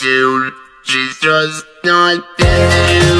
Dude, she's just not there.